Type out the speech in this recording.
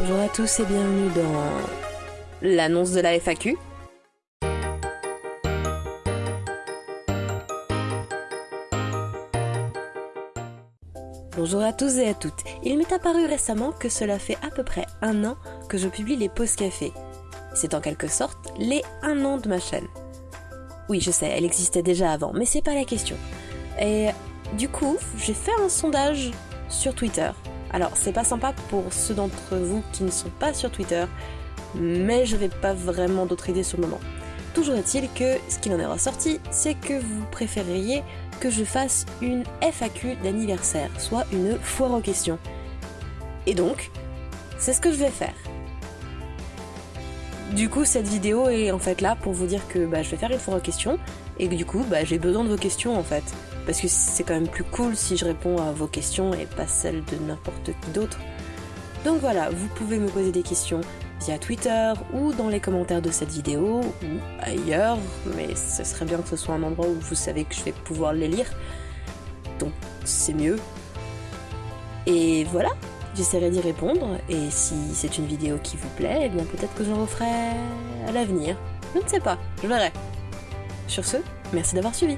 Bonjour à tous et bienvenue dans l'annonce de la FAQ. Bonjour à tous et à toutes. Il m'est apparu récemment que cela fait à peu près un an que je publie les pauses café. C'est en quelque sorte les un an de ma chaîne. Oui, je sais, elle existait déjà avant, mais c'est pas la question. Et du coup, j'ai fait un sondage sur Twitter. Alors, c'est pas sympa pour ceux d'entre vous qui ne sont pas sur Twitter, mais je n'avais pas vraiment d'autres idées sur le moment. Toujours est-il que ce qu'il en est ressorti, c'est que vous préféreriez que je fasse une FAQ d'anniversaire, soit une foire aux questions. Et donc, c'est ce que je vais faire. Du coup, cette vidéo est en fait là pour vous dire que bah, je vais faire une foire aux questions et que du coup, bah, j'ai besoin de vos questions en fait. Parce que c'est quand même plus cool si je réponds à vos questions et pas celles de n'importe qui d'autre. Donc voilà, vous pouvez me poser des questions via Twitter ou dans les commentaires de cette vidéo ou ailleurs, mais ce serait bien que ce soit un endroit où vous savez que je vais pouvoir les lire. Donc c'est mieux. Et voilà, j'essaierai d'y répondre et si c'est une vidéo qui vous plaît, eh bien peut-être que j'en referai à l'avenir. Je ne sais pas, je verrai. Sur ce, merci d'avoir suivi.